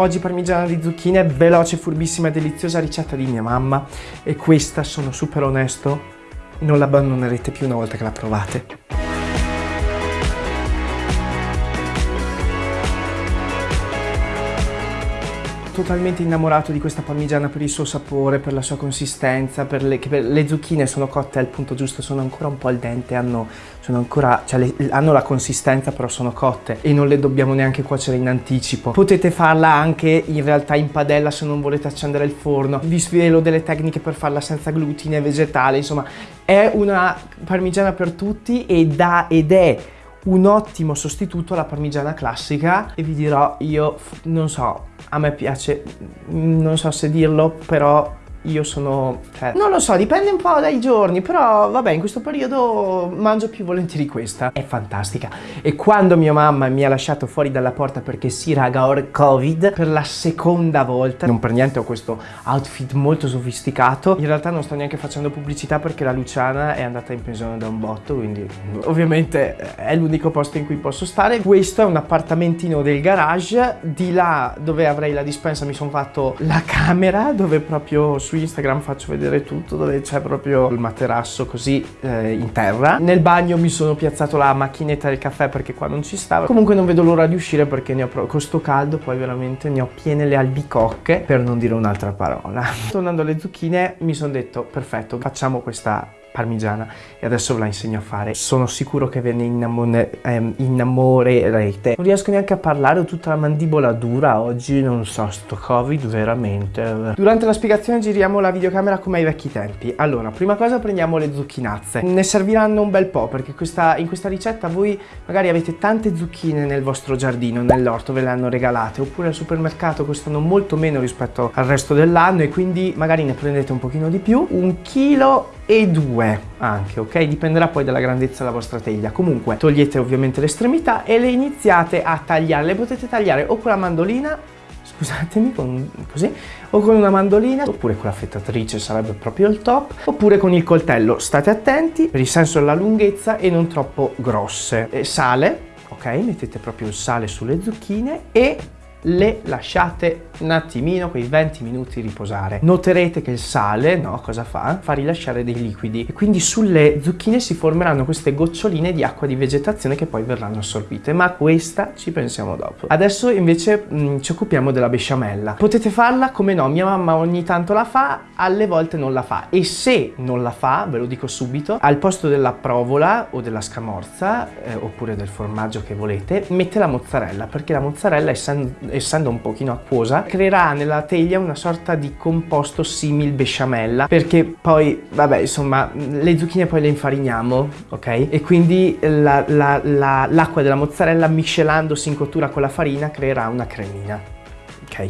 Oggi parmigiana di zucchine, veloce, furbissima e deliziosa ricetta di mia mamma e questa, sono super onesto, non l'abbandonerete più una volta che la provate. Totalmente innamorato di questa parmigiana per il suo sapore, per la sua consistenza, per le, per le zucchine sono cotte al punto giusto, sono ancora un po' al dente, hanno, ancora, cioè le, hanno la consistenza però sono cotte e non le dobbiamo neanche cuocere in anticipo. Potete farla anche in realtà in padella se non volete accendere il forno. Vi svelo delle tecniche per farla senza glutine, vegetale, insomma è una parmigiana per tutti ed, ha, ed è un ottimo sostituto alla parmigiana classica e vi dirò io non so a me piace non so se dirlo però io sono... Cioè, non lo so, dipende un po' dai giorni, però vabbè, in questo periodo mangio più volentieri questa. È fantastica. E quando mia mamma mi ha lasciato fuori dalla porta perché sì, raga, ho covid, per la seconda volta, non per niente ho questo outfit molto sofisticato, in realtà non sto neanche facendo pubblicità perché la Luciana è andata in pensione da un botto, quindi ovviamente è l'unico posto in cui posso stare. Questo è un appartamentino del garage, di là dove avrei la dispensa mi sono fatto la camera, dove proprio su Instagram faccio vedere tutto dove c'è proprio il materasso così eh, in terra. Nel bagno mi sono piazzato la macchinetta del caffè perché qua non ci stava. Comunque non vedo l'ora di uscire perché ne ho con sto caldo poi veramente ne ho piene le albicocche per non dire un'altra parola. Tornando alle zucchine mi sono detto perfetto facciamo questa parmigiana e adesso ve la insegno a fare. Sono sicuro che ve ne ehm, innamorerete. Non riesco neanche a parlare, ho tutta la mandibola dura oggi, non so, sto covid veramente. Durante la spiegazione giriamo la videocamera come ai vecchi tempi. Allora, prima cosa prendiamo le zucchinazze. Ne serviranno un bel po' perché questa, in questa ricetta voi magari avete tante zucchine nel vostro giardino, nell'orto, ve le hanno regalate, oppure al supermercato costano molto meno rispetto al resto dell'anno e quindi magari ne prendete un pochino di più. Un chilo e due anche, ok? Dipenderà poi dalla grandezza della vostra teglia. Comunque togliete ovviamente l'estremità e le iniziate a tagliare. Le potete tagliare o con la mandolina, scusatemi, con, così, o con una mandolina, oppure con la fettatrice sarebbe proprio il top, oppure con il coltello. State attenti per il senso della lunghezza e non troppo grosse. E sale, ok? Mettete proprio il sale sulle zucchine e le lasciate un attimino, quei 20 minuti riposare. Noterete che il sale, no, cosa fa? Fa rilasciare dei liquidi e quindi sulle zucchine si formeranno queste goccioline di acqua di vegetazione che poi verranno assorbite, ma questa ci pensiamo dopo. Adesso invece mh, mm, ci occupiamo della besciamella. Potete farla come no, mia mamma ogni tanto la fa, alle volte non la fa e se non la fa, ve lo dico subito, al posto della provola o della scamorza eh, oppure del formaggio che volete, mette la mozzarella perché la mozzarella essendo, essendo un pochino acquosa creerà nella teglia una sorta di composto simil besciamella perché poi vabbè insomma le zucchine poi le infariniamo ok? E quindi l'acqua la, la, della mozzarella miscelandosi in cottura con la farina creerà una cremina ok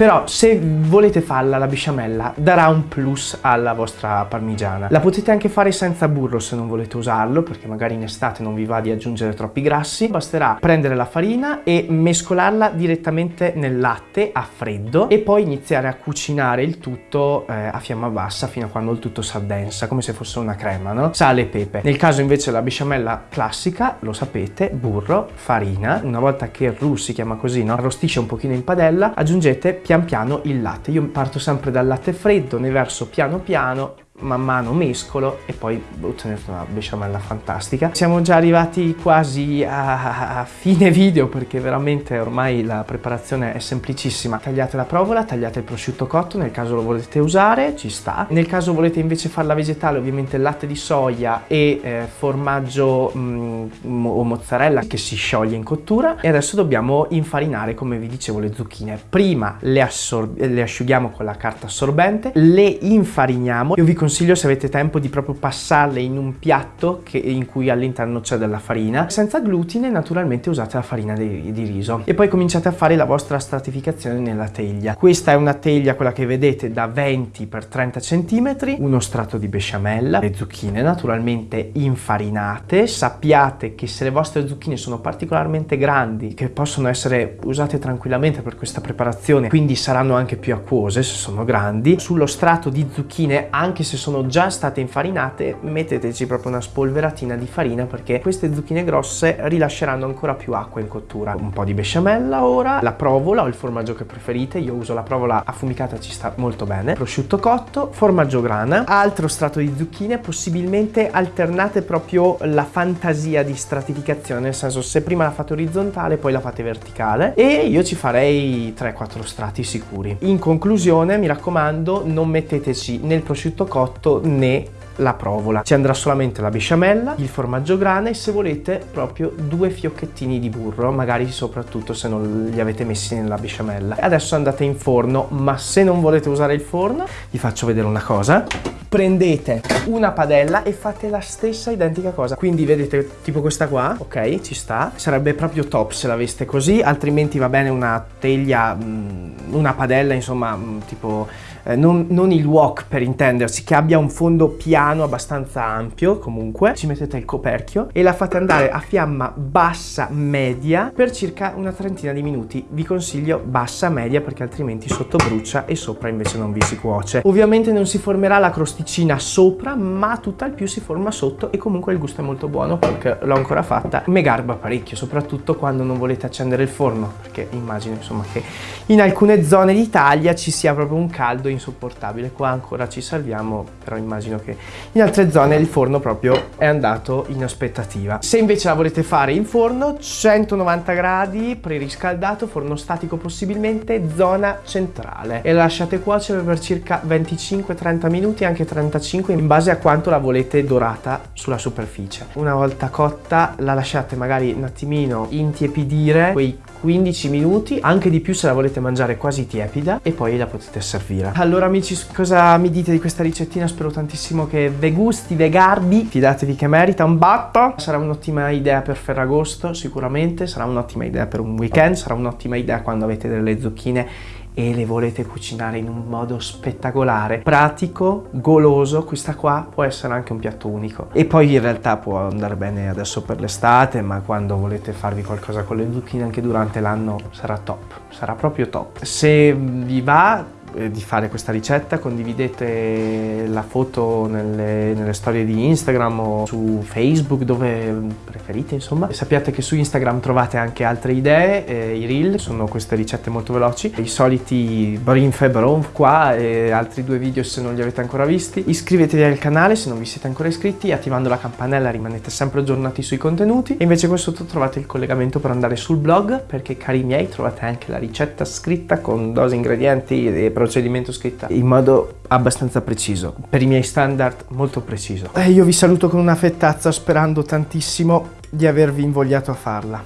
però se volete farla la besciamella darà un plus alla vostra parmigiana. La potete anche fare senza burro se non volete usarlo perché magari in estate non vi va di aggiungere troppi grassi. Basterà prendere la farina e mescolarla direttamente nel latte a freddo e poi iniziare a cucinare il tutto eh, a fiamma bassa fino a quando il tutto si addensa come se fosse una crema, no? Sale e pepe. Nel caso invece la besciamella classica, lo sapete, burro, farina, una volta che il roux si chiama così, no? Arrostisce un pochino in padella, aggiungete pian piano il latte. Io parto sempre dal latte freddo, ne verso piano piano man mano mescolo e poi ottenete una besciamella fantastica. Siamo già arrivati quasi a, a, fine video perché veramente ormai la preparazione è semplicissima. Tagliate la provola, tagliate il prosciutto cotto nel caso lo volete usare, ci sta. Nel caso volete invece farla vegetale ovviamente latte di soia e eh, formaggio mh, mm, o mozzarella che si scioglie in cottura e adesso dobbiamo infarinare come vi dicevo le zucchine. Prima le, le asciughiamo con la carta assorbente, le infariniamo. Io vi consiglio consiglio se avete tempo di proprio passarle in un piatto che, in cui all'interno c'è della farina. Senza glutine naturalmente usate la farina di, di, riso e poi cominciate a fare la vostra stratificazione nella teglia. Questa è una teglia, quella che vedete, da 20 x 30 cm, uno strato di besciamella, le zucchine naturalmente infarinate. Sappiate che se le vostre zucchine sono particolarmente grandi, che possono essere usate tranquillamente per questa preparazione, quindi saranno anche più acquose se sono grandi, sullo strato di zucchine, anche se sono già state infarinate metteteci proprio una spolveratina di farina perché queste zucchine grosse rilasceranno ancora più acqua in cottura. Un po' di besciamella ora, la provola o il formaggio che preferite, io uso la provola affumicata ci sta molto bene, prosciutto cotto, formaggio grana, altro strato di zucchine, possibilmente alternate proprio la fantasia di stratificazione, nel senso se prima la fate orizzontale poi la fate verticale e io ci farei 3-4 strati sicuri. In conclusione mi raccomando non metteteci né il prosciutto cotto né la provola. Ci andrà solamente la besciamella, il formaggio grana e se volete proprio due fiocchettini di burro, magari soprattutto se non li avete messi nella besciamella. Adesso andate in forno, ma se non volete usare il forno, vi faccio vedere una cosa. Prendete una padella e fate la stessa identica cosa. Quindi vedete tipo questa qua, ok, ci sta. Sarebbe proprio top se l'aveste così, altrimenti va bene una teglia, mm, una padella, insomma, mm, tipo eh, non, non, il wok per intendersi, che abbia un fondo piano abbastanza ampio comunque, ci mettete il coperchio e la fate andare a fiamma bassa media per circa una trentina di minuti. Vi consiglio bassa media perché altrimenti sotto brucia e sopra invece non vi si cuoce. Ovviamente non si formerà la crosticina sopra, ma tutt'al più si forma sotto e comunque il gusto è molto buono perché l'ho ancora fatta. Me garba parecchio, soprattutto quando non volete accendere il forno, perché immagino insomma che in alcune zone d'Italia ci sia proprio un caldo insopportabile. Qua ancora ci salviamo, però immagino che in altre zone il forno proprio è andato in aspettativa. Se invece la volete fare in forno, 190 gradi, preriscaldato, forno statico possibilmente, zona centrale. E la lasciate cuocere per circa 25-30 minuti, anche 35, in base a quanto la volete dorata sulla superficie. Una volta cotta la lasciate magari un attimino intiepidire, quei 15 minuti, anche di più se la volete mangiare quasi tiepida e poi la potete servire. Allora amici, cosa mi dite di questa ricettina? Spero tantissimo che ve gusti, ve garbi, fidatevi che merita un batto. Sarà un'ottima idea per Ferragosto sicuramente, sarà un'ottima idea per un weekend, sarà un'ottima idea quando avete delle zucchine e le volete cucinare in un modo spettacolare, pratico, goloso, questa qua può essere anche un piatto unico. E poi in realtà può andare bene adesso per l'estate, ma quando volete farvi qualcosa con le zucchine anche durante l'anno sarà top, sarà proprio top. Se vi va di fare questa ricetta, condividete la foto nelle, nelle, storie di Instagram o su Facebook dove preferite insomma. Sappiate che su Instagram trovate anche altre idee, eh, i reel, sono queste ricette molto veloci, i soliti brinf e bronf qua e altri due video se non li avete ancora visti. Iscrivetevi al canale se non vi siete ancora iscritti, attivando la campanella rimanete sempre aggiornati sui contenuti e invece qua sotto trovate il collegamento per andare sul blog perché cari miei trovate anche la ricetta scritta con dosi ingredienti e procedimento scritta in modo abbastanza preciso, per i miei standard molto preciso. E io vi saluto con una fettazza sperando tantissimo di avervi invogliato a farla.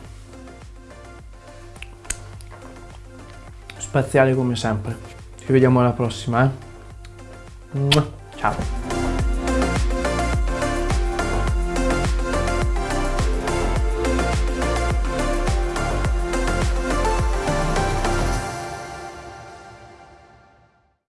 Spaziale come sempre. Ci vediamo alla prossima, eh? Ciao.